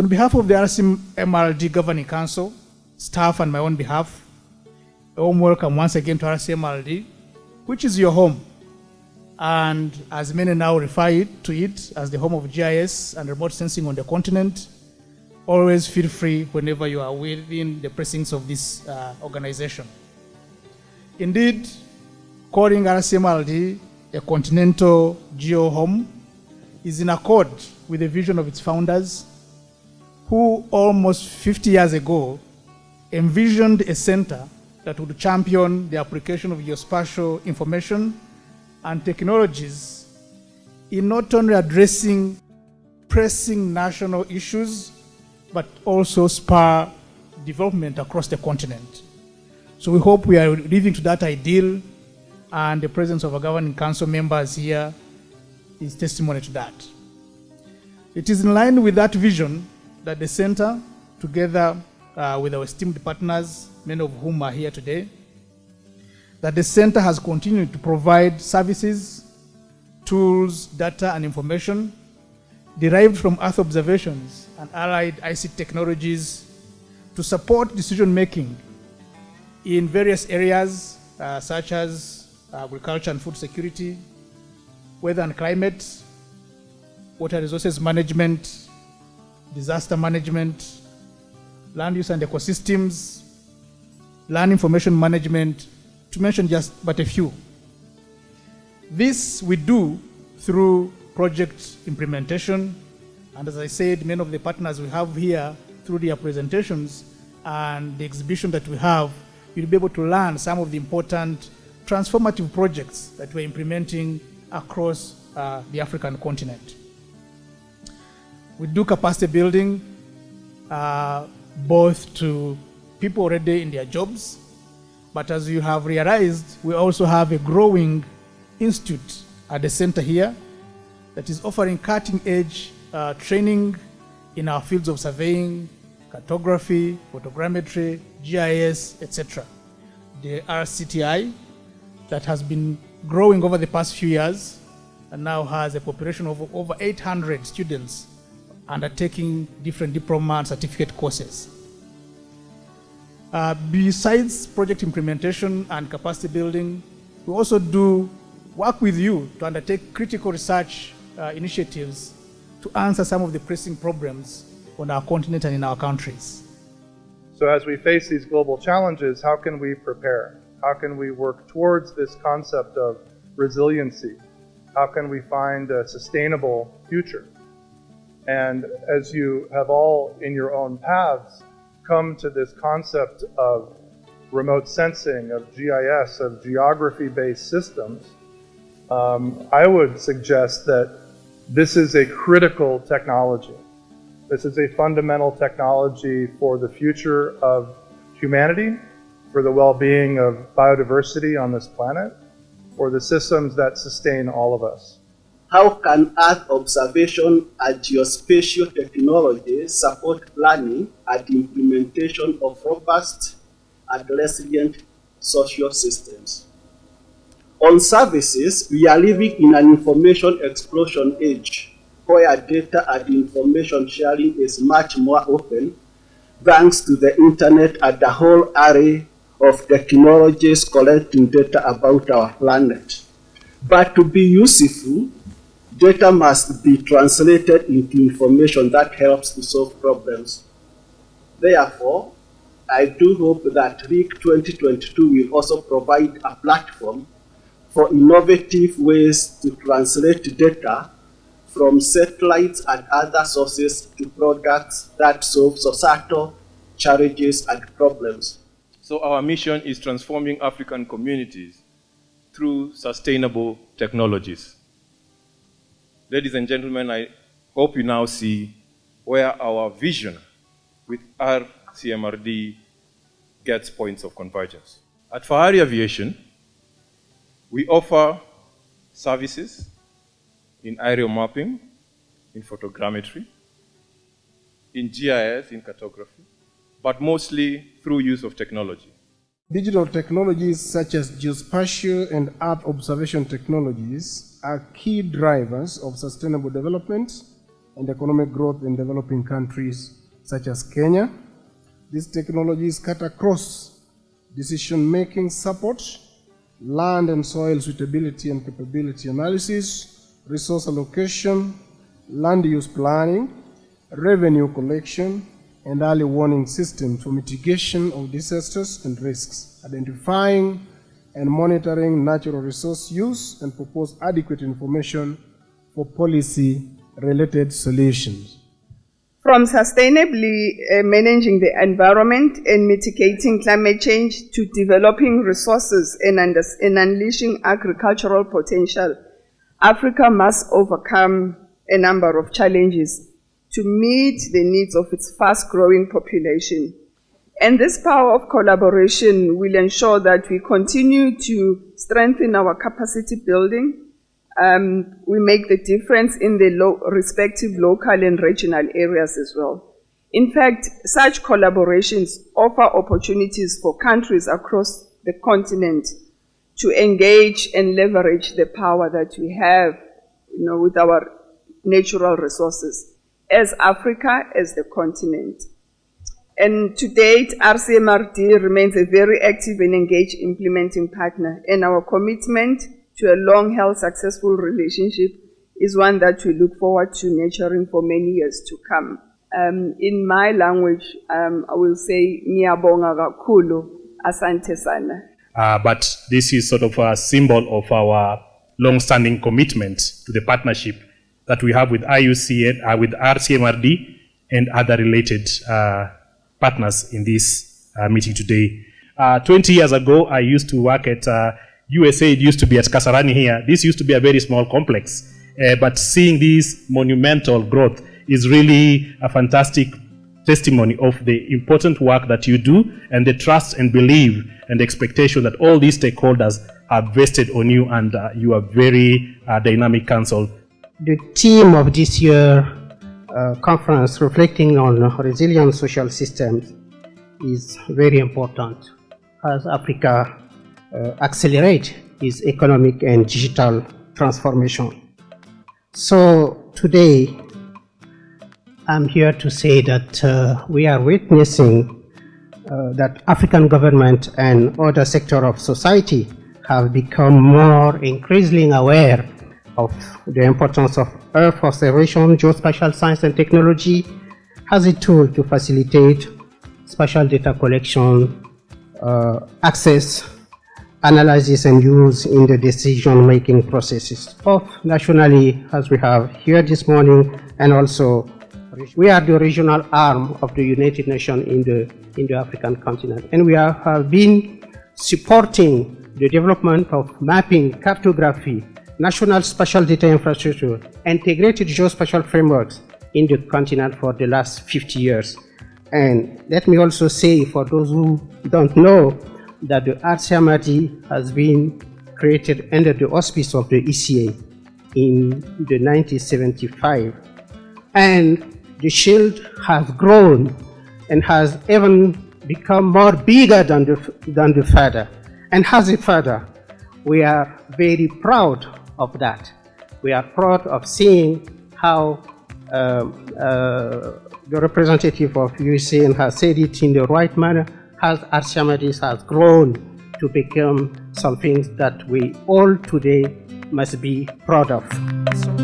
On behalf of the RCMRD Governing Council, staff and my own behalf, a warm welcome once again to RCMRD, which is your home. And as many now refer to it as the home of GIS and remote sensing on the continent, always feel free whenever you are within the precincts of this uh, organization. Indeed, calling RCMRD a continental geo home is in accord with the vision of its founders, who almost 50 years ago envisioned a center that would champion the application of geospatial information and technologies in not only addressing pressing national issues, but also spur development across the continent. So we hope we are living to that ideal and the presence of our governing council members here is testimony to that. It is in line with that vision that the center, together uh, with our esteemed partners, many of whom are here today, that the center has continued to provide services, tools, data, and information derived from Earth observations and allied ICT technologies to support decision making in various areas uh, such as agriculture and food security, weather and climate, water resources management, disaster management, land use and ecosystems, land information management, to mention just but a few. This we do through project implementation, and as I said, many of the partners we have here through their presentations and the exhibition that we have, you'll be able to learn some of the important transformative projects that we're implementing across uh, the African continent. We do capacity building uh, both to people already in their jobs, but as you have realized, we also have a growing institute at the center here that is offering cutting edge uh, training in our fields of surveying, cartography, photogrammetry, GIS, etc. The RCTI that has been growing over the past few years and now has a population of over 800 students undertaking different diploma and certificate courses. Uh, besides project implementation and capacity building, we also do work with you to undertake critical research uh, initiatives to answer some of the pressing problems on our continent and in our countries. So as we face these global challenges, how can we prepare? How can we work towards this concept of resiliency? How can we find a sustainable future? And as you have all in your own paths come to this concept of remote sensing, of GIS, of geography-based systems, um, I would suggest that this is a critical technology. This is a fundamental technology for the future of humanity, for the well-being of biodiversity on this planet, for the systems that sustain all of us. How can Earth observation and geospatial technology support planning and implementation of robust and resilient social systems? On services, we are living in an information explosion age where data and information sharing is much more open thanks to the internet and the whole array of technologies collecting data about our planet. But to be useful, data must be translated into information that helps to solve problems. Therefore, I do hope that RIC 2022 will also provide a platform for innovative ways to translate data from satellites and other sources to products that solve societal challenges and problems. So our mission is transforming African communities through sustainable technologies. Ladies and gentlemen, I hope you now see where our vision with RCMRD gets points of convergence. At Fahari Aviation, we offer services in aerial mapping, in photogrammetry, in GIS, in cartography, but mostly through use of technology. Digital technologies such as geospatial and Earth observation technologies are key drivers of sustainable development and economic growth in developing countries such as Kenya. These technologies cut across decision-making support, land and soil suitability and capability analysis, resource allocation, land use planning, revenue collection, and early warning systems for mitigation of disasters and risks, identifying and monitoring natural resource use and propose adequate information for policy-related solutions. From sustainably uh, managing the environment and mitigating climate change to developing resources and, and unleashing agricultural potential, Africa must overcome a number of challenges to meet the needs of its fast growing population. And this power of collaboration will ensure that we continue to strengthen our capacity building. Um, we make the difference in the lo- respective local and regional areas as well. In fact, such collaborations offer opportunities for countries across the continent to engage and leverage the power that we have, you know, with our natural resources as Africa, as the continent. And to date, RCMRD remains a very active and engaged implementing partner, and our commitment to a long held successful relationship is one that we look forward to nurturing for many years to come. Um, in my language, um, I will say, Ngiyabonga kakhulu, asante sana. Uh, but this is sort of a symbol of our long-standing commitment to the partnership that we have with IUCN, uh, with RCMRD, and other related uh, partners in this uh, meeting today. Uh, 20 years ago, I used to work at uh, USA. It used to be at Kasarani here. This used to be a very small complex. Uh, but seeing this monumental growth is really a fantastic testimony of the important work that you do and the trust and belief and expectation that all these stakeholders have vested on you and uh, you are very uh, dynamic council. The theme of this year uh, conference reflecting on resilient social systems is very important as Africa uh, its economic and digital transformation. So today I'm here to say that uh, we are witnessing uh, that African government and other sector of society have become more increasingly aware of the importance of Earth observation, geospatial science and technology as a tool to facilitate spatial data collection, uh, access, analysis and use in the decision-making processes, both nationally as we have here this morning and also we are the regional arm of the United Nations in the, in the African continent. And we are, have been supporting the development of mapping, cartography, national spatial data infrastructure, integrated geospatial frameworks in the continent for the last 50 years. And let me also say, for those who don't know, that the RCMRD has been created under the auspice of the ECA in the 1975. And the shield has grown and has even become more bigger than the, than the father. And as a father, we are very proud of that. We are proud of seeing how um, uh, the representative of USAN has said it in the right manner, as RCMRD has grown to become something that we all today must be proud of.